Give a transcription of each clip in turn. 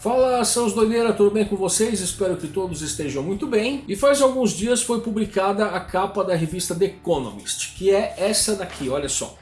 Fala seus doideira, tudo bem com vocês? Espero que todos estejam muito bem. E faz alguns dias foi publicada a capa da revista The Economist, que é essa daqui, olha só.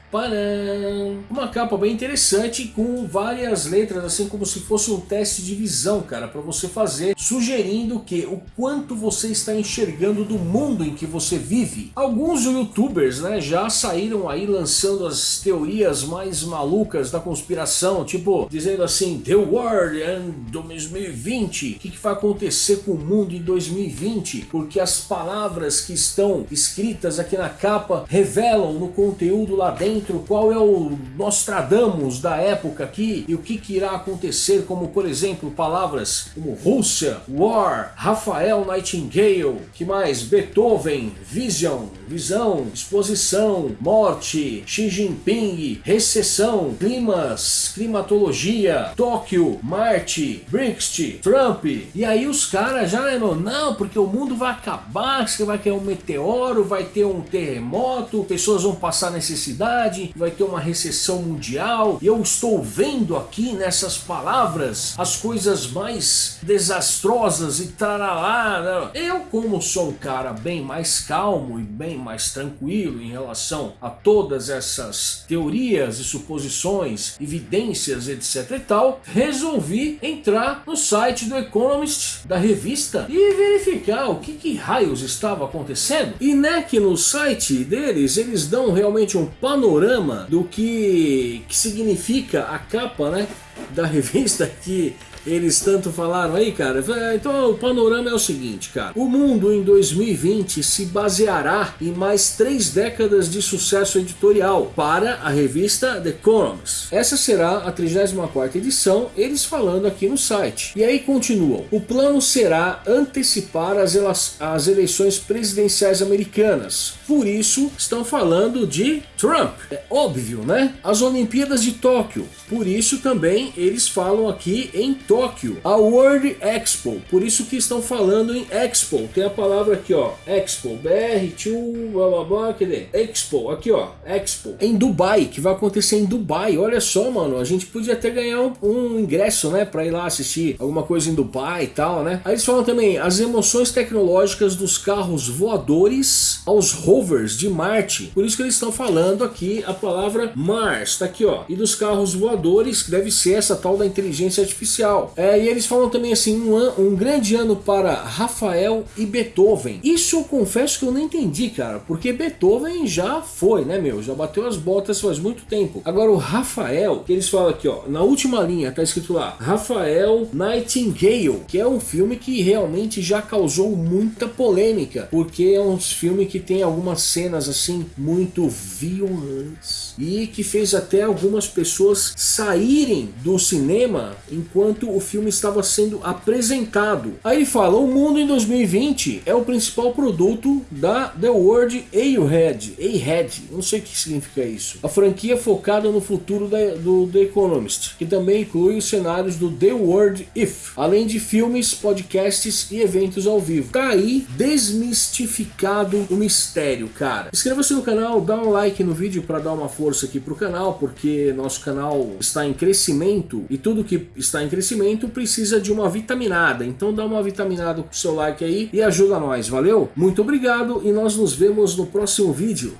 Uma capa bem interessante com várias letras, assim como se fosse um teste de visão, cara, para você fazer, sugerindo que o quanto você está enxergando do mundo em que você vive. Alguns youtubers, né, já saíram aí lançando as teorias mais malucas da conspiração, tipo, dizendo assim, The World and 2020, o que, que vai acontecer com o mundo em 2020, porque as palavras que estão escritas aqui na capa revelam no conteúdo lá dentro qual é o Nostradamus da época aqui e o que, que irá acontecer, como por exemplo palavras como Rússia, War, Rafael Nightingale, que mais? Beethoven, Vision, Visão, Exposição, Morte, Xi Jinping, Recessão, Climas, Climatologia, Tóquio, Marte, Brexit, Trump. E aí os caras já, né, não, porque o mundo vai acabar, vai cair um meteoro, vai ter um terremoto, pessoas vão passar necessidade, vai ter uma recessão mundial. E eu estou vendo aqui nessas palavras as coisas mais desastrosas e tarará. Né? Eu, como sou um cara bem mais calmo e bem mais tranquilo em relação a todas essas teorias e suposições, evidências, etc e tal, resolvi entrar no site do Economist, da revista, e verificar o que, que raios estava acontecendo. E né, que no site deles, eles dão realmente um panorama do que, que significa a capa né, da revista que eles tanto falaram aí, cara. Então o panorama é o seguinte, cara. O mundo em 2020 se baseará em mais três décadas de sucesso editorial para a revista The Economist. Essa será a 34 edição, eles falando aqui no site. E aí continuam. O plano será antecipar as, as eleições presidenciais americanas. Por isso, estão falando de Trump. É óbvio, né? As Olimpíadas de Tóquio. Por isso também eles falam aqui em Tóquio Tóquio, a World Expo. Por isso que estão falando em Expo. Tem a palavra aqui, ó, Expo, BR2, blá blá blá, cadê? Expo, aqui ó, Expo. Em Dubai, que vai acontecer em Dubai. Olha só, mano, a gente podia até ganhar um, um ingresso, né, para ir lá assistir alguma coisa em Dubai e tal, né? Aí eles falam também as emoções tecnológicas dos carros voadores aos rovers de Marte. Por isso que eles estão falando aqui a palavra Mars, tá aqui ó. E dos carros voadores, que deve ser essa tal da inteligência artificial. É, e eles falam também assim, um, an, um grande ano para Rafael e Beethoven. Isso eu confesso que eu não entendi, cara, porque Beethoven já foi, né, meu? Já bateu as botas faz muito tempo. Agora o Rafael, que eles falam aqui, ó, na última linha tá escrito lá, Rafael Nightingale, que é um filme que realmente já causou muita polêmica, porque é um filme que tem algumas cenas assim muito violentas e que fez até algumas pessoas saírem do cinema enquanto o filme estava sendo apresentado. Aí ele fala, o mundo em 2020 é o principal produto da The World A-Head, A-Head, não sei o que significa isso. A franquia focada no futuro da, do The Economist, que também inclui os cenários do The World If, além de filmes, podcasts e eventos ao vivo. Tá aí desmistificado o mistério, cara. Inscreva-se no canal, dá um like no vídeo para dar uma força aqui pro canal, porque nosso canal está em crescimento e tudo que está em crescimento precisa de uma vitaminada. Então dá uma vitaminada com o seu like aí e ajuda nós, valeu? Muito obrigado e nós nos vemos no próximo vídeo.